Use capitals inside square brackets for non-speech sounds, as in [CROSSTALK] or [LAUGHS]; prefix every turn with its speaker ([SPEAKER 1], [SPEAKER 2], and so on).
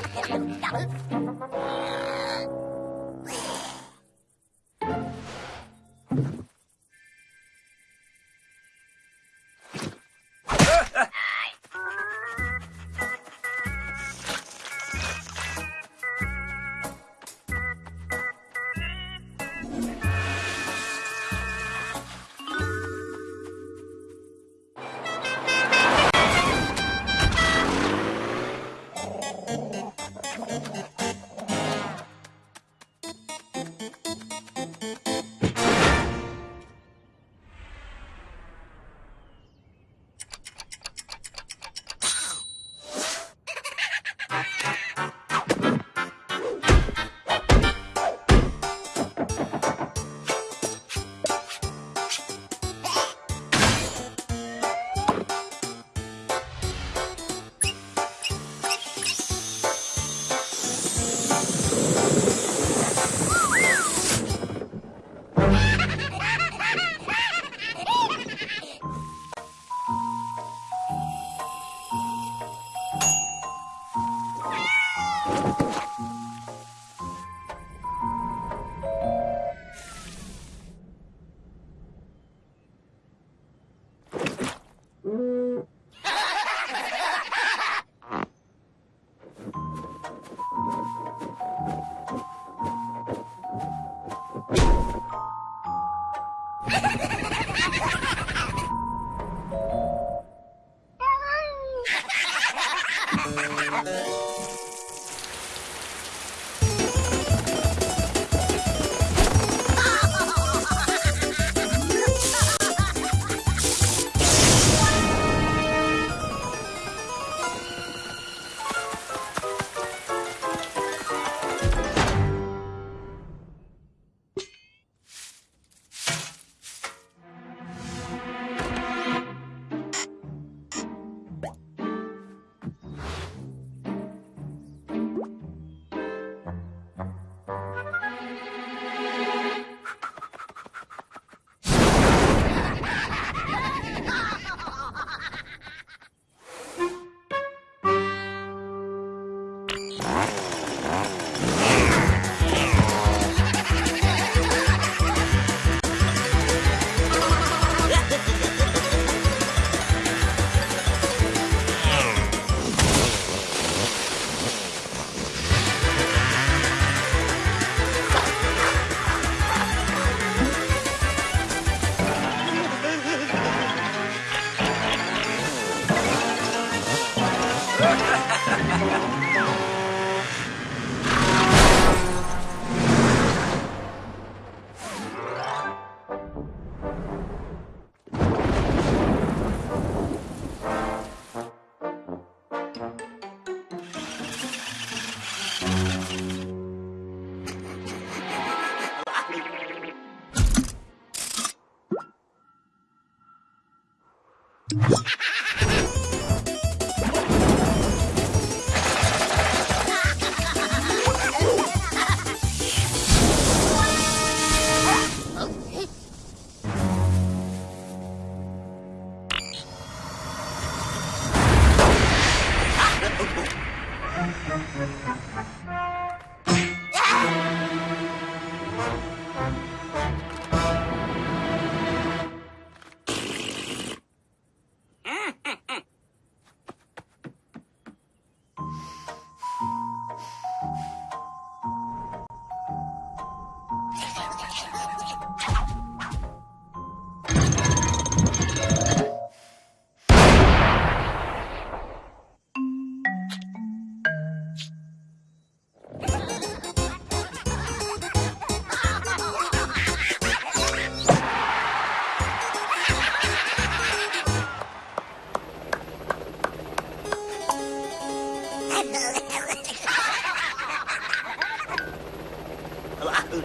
[SPEAKER 1] Hep. Bye. Thank [LAUGHS] you. Oh,